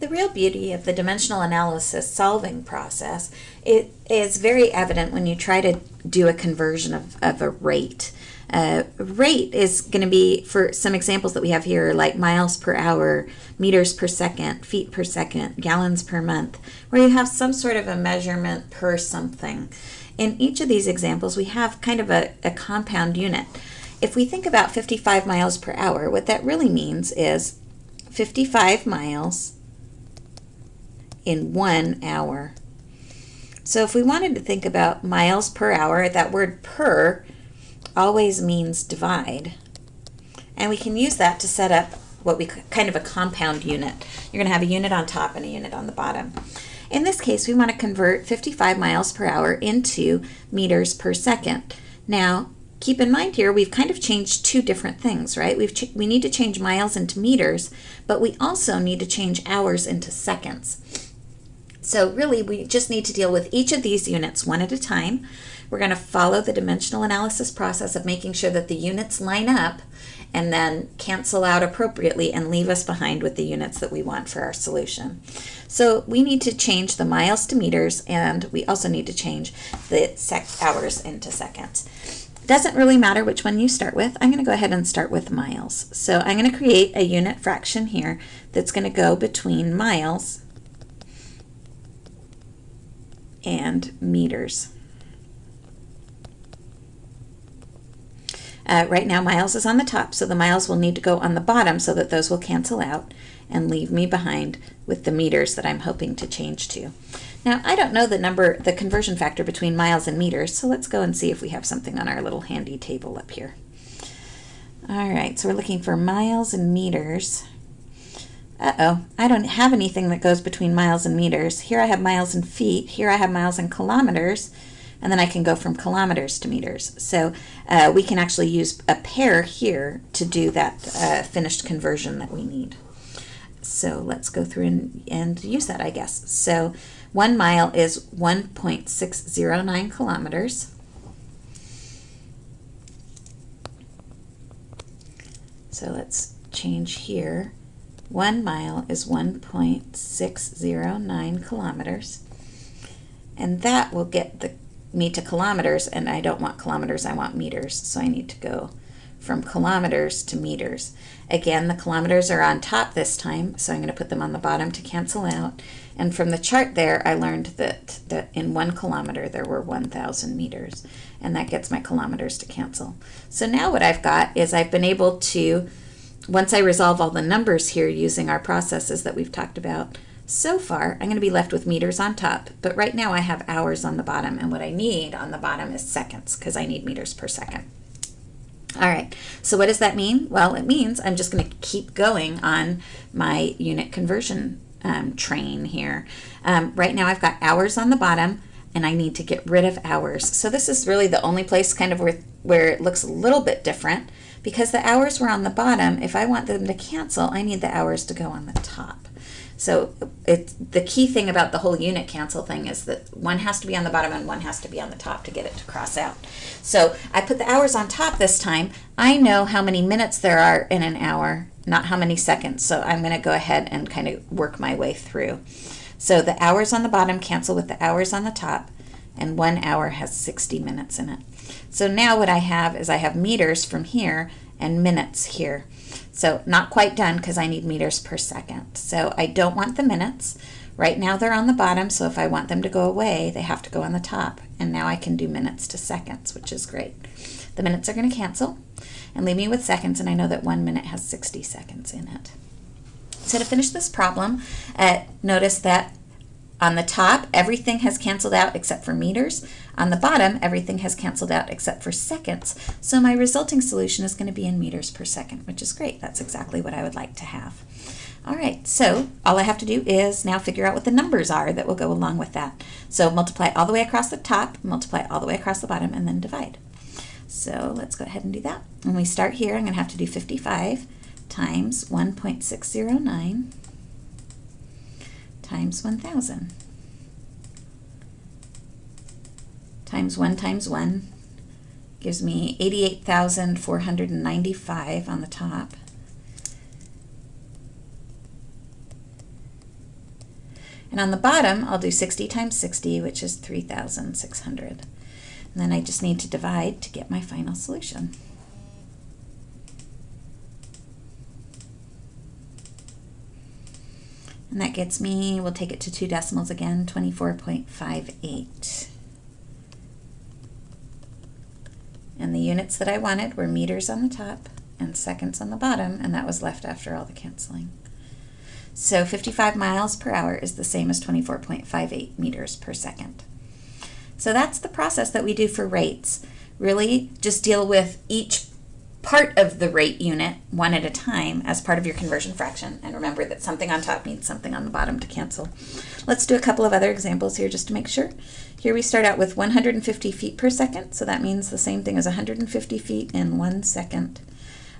The real beauty of the dimensional analysis solving process it is very evident when you try to do a conversion of, of a rate. Uh, rate is going to be, for some examples that we have here, like miles per hour, meters per second, feet per second, gallons per month, where you have some sort of a measurement per something. In each of these examples, we have kind of a, a compound unit. If we think about 55 miles per hour, what that really means is 55 miles in one hour. So if we wanted to think about miles per hour, that word per always means divide. And we can use that to set up what we kind of a compound unit. You're going to have a unit on top and a unit on the bottom. In this case, we want to convert 55 miles per hour into meters per second. Now, keep in mind here, we've kind of changed two different things, right? We've we need to change miles into meters, but we also need to change hours into seconds. So really, we just need to deal with each of these units one at a time. We're going to follow the dimensional analysis process of making sure that the units line up and then cancel out appropriately and leave us behind with the units that we want for our solution. So we need to change the miles to meters and we also need to change the hours into seconds. Doesn't really matter which one you start with. I'm going to go ahead and start with miles. So I'm going to create a unit fraction here that's going to go between miles and meters. Uh, right now miles is on the top, so the miles will need to go on the bottom so that those will cancel out and leave me behind with the meters that I'm hoping to change to. Now, I don't know the number, the conversion factor between miles and meters, so let's go and see if we have something on our little handy table up here. All right, so we're looking for miles and meters. Uh-oh, I don't have anything that goes between miles and meters. Here I have miles and feet. Here I have miles and kilometers. And then I can go from kilometers to meters. So uh, we can actually use a pair here to do that uh, finished conversion that we need. So let's go through and, and use that, I guess. So one mile is 1.609 kilometers. So let's change here one mile is 1.609 kilometers. And that will get the, me to kilometers, and I don't want kilometers, I want meters. So I need to go from kilometers to meters. Again, the kilometers are on top this time, so I'm going to put them on the bottom to cancel out. And from the chart there, I learned that, that in one kilometer there were 1,000 meters, and that gets my kilometers to cancel. So now what I've got is I've been able to once I resolve all the numbers here using our processes that we've talked about so far, I'm going to be left with meters on top, but right now I have hours on the bottom, and what I need on the bottom is seconds, because I need meters per second. All right, so what does that mean? Well, it means I'm just going to keep going on my unit conversion um, train here. Um, right now I've got hours on the bottom, and I need to get rid of hours. So this is really the only place kind of where, where it looks a little bit different because the hours were on the bottom, if I want them to cancel, I need the hours to go on the top. So it's the key thing about the whole unit cancel thing is that one has to be on the bottom and one has to be on the top to get it to cross out. So I put the hours on top this time. I know how many minutes there are in an hour, not how many seconds. So I'm going to go ahead and kind of work my way through. So the hours on the bottom cancel with the hours on the top, and one hour has 60 minutes in it. So now what I have is I have meters from here and minutes here. So not quite done because I need meters per second. So I don't want the minutes. Right now they're on the bottom, so if I want them to go away, they have to go on the top. And now I can do minutes to seconds, which is great. The minutes are going to cancel and leave me with seconds, and I know that one minute has 60 seconds in it. So to finish this problem, uh, notice that on the top, everything has canceled out except for meters. On the bottom, everything has canceled out except for seconds. So my resulting solution is going to be in meters per second, which is great. That's exactly what I would like to have. All right, so all I have to do is now figure out what the numbers are that will go along with that. So multiply all the way across the top, multiply all the way across the bottom, and then divide. So let's go ahead and do that. When we start here, I'm going to have to do 55 times 1.609 times 1,000 times 1 times 1 gives me 88,495 on the top. And on the bottom, I'll do 60 times 60, which is 3,600. And then I just need to divide to get my final solution. And that gets me, we'll take it to two decimals again, 24.58. And the units that I wanted were meters on the top and seconds on the bottom, and that was left after all the canceling. So 55 miles per hour is the same as 24.58 meters per second. So that's the process that we do for rates. Really just deal with each part of the rate unit one at a time as part of your conversion fraction. And remember that something on top means something on the bottom to cancel. Let's do a couple of other examples here just to make sure. Here we start out with 150 feet per second, so that means the same thing as 150 feet in one second.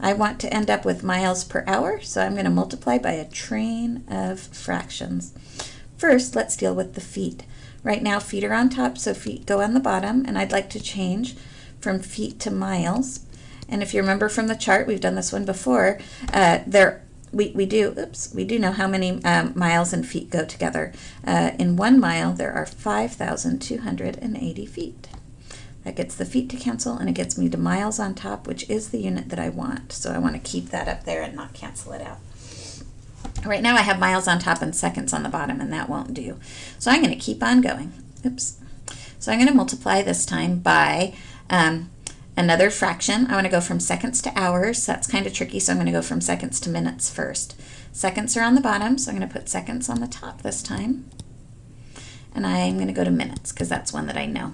I want to end up with miles per hour, so I'm going to multiply by a train of fractions. First, let's deal with the feet. Right now, feet are on top, so feet go on the bottom, and I'd like to change from feet to miles. And if you remember from the chart, we've done this one before, uh, there we, we do, oops, we do know how many um, miles and feet go together. Uh, in one mile, there are 5,280 feet. That gets the feet to cancel and it gets me to miles on top, which is the unit that I want. So I want to keep that up there and not cancel it out. Right now I have miles on top and seconds on the bottom and that won't do. So I'm going to keep on going. Oops. So I'm going to multiply this time by um, another fraction. I want to go from seconds to hours. That's kind of tricky, so I'm going to go from seconds to minutes first. Seconds are on the bottom, so I'm going to put seconds on the top this time. And I'm going to go to minutes because that's one that I know.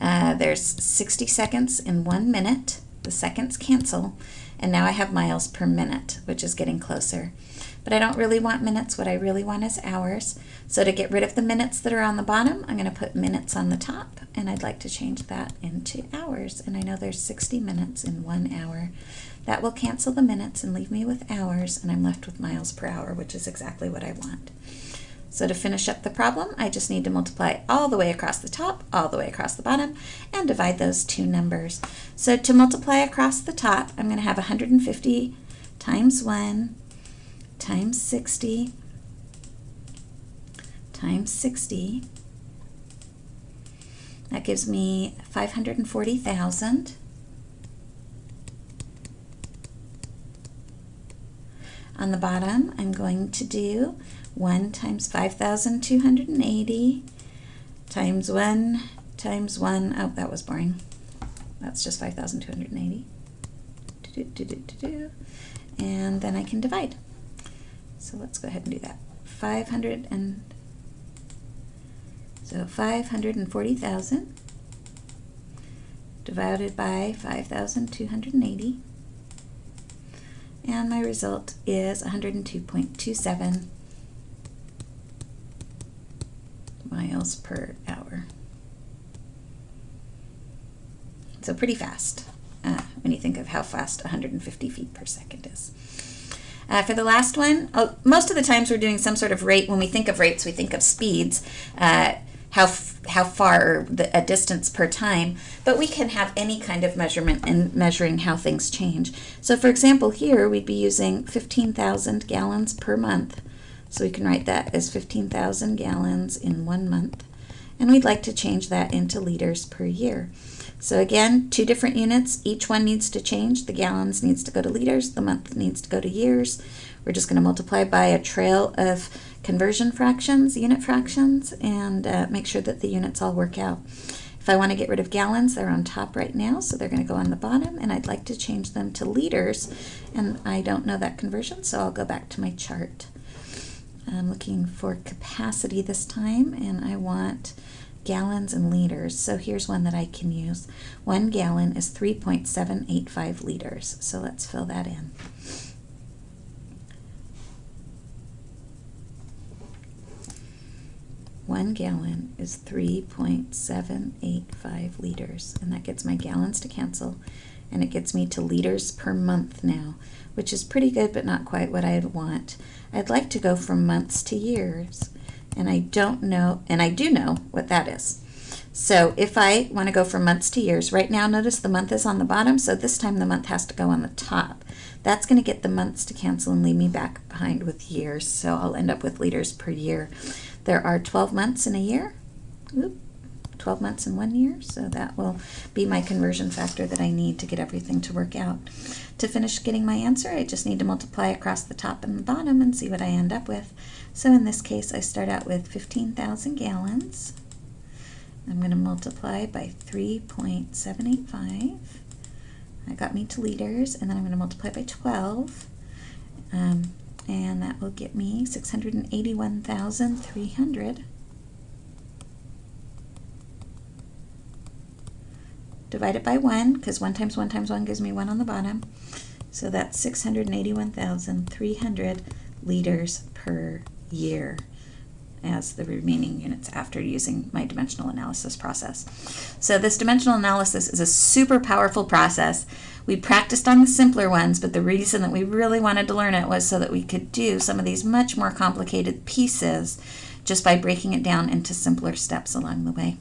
Uh, there's 60 seconds in one minute. The seconds cancel. And now I have miles per minute, which is getting closer. But I don't really want minutes. What I really want is hours. So to get rid of the minutes that are on the bottom, I'm going to put minutes on the top. And I'd like to change that into hours. And I know there's 60 minutes in one hour. That will cancel the minutes and leave me with hours. And I'm left with miles per hour, which is exactly what I want. So to finish up the problem, I just need to multiply all the way across the top, all the way across the bottom, and divide those two numbers. So to multiply across the top, I'm going to have 150 times 1 times 60 times 60. That gives me 540,000. On the bottom, I'm going to do 1 times 5,280 times 1 times 1. Oh, that was boring. That's just 5,280. And then I can divide. So let's go ahead and do that. 500 and so 540,000 divided by 5,280 and my result is 102.27 miles per hour. So pretty fast uh, when you think of how fast 150 feet per second is. Uh, for the last one, oh, most of the times we're doing some sort of rate. When we think of rates, we think of speeds, uh, how how far the, a distance per time. But we can have any kind of measurement in measuring how things change. So, for example, here we'd be using 15,000 gallons per month. So we can write that as 15,000 gallons in one month. And we'd like to change that into liters per year. So again, two different units. Each one needs to change. The gallons needs to go to liters. The month needs to go to years. We're just going to multiply by a trail of conversion fractions, unit fractions, and uh, make sure that the units all work out. If I want to get rid of gallons, they're on top right now, so they're going to go on the bottom, and I'd like to change them to liters, and I don't know that conversion, so I'll go back to my chart. I'm looking for capacity this time and I want gallons and liters. So here's one that I can use. One gallon is 3.785 liters. So let's fill that in. One gallon is 3.785 liters, and that gets my gallons to cancel, and it gets me to liters per month now, which is pretty good, but not quite what I'd want. I'd like to go from months to years, and I don't know, and I do know what that is. So if I want to go from months to years, right now notice the month is on the bottom, so this time the month has to go on the top. That's going to get the months to cancel and leave me back behind with years, so I'll end up with liters per year. There are 12 months in a year. Oop, 12 months in one year, so that will be my conversion factor that I need to get everything to work out. To finish getting my answer, I just need to multiply across the top and the bottom and see what I end up with. So in this case, I start out with 15,000 gallons. I'm going to multiply by 3.785. That got me to liters, and then I'm going to multiply by 12. Um, and that will get me 681,300. Divide it by 1, because 1 times 1 times 1 gives me 1 on the bottom. So that's 681,300 liters per year as the remaining units after using my dimensional analysis process. So this dimensional analysis is a super powerful process. We practiced on the simpler ones, but the reason that we really wanted to learn it was so that we could do some of these much more complicated pieces just by breaking it down into simpler steps along the way.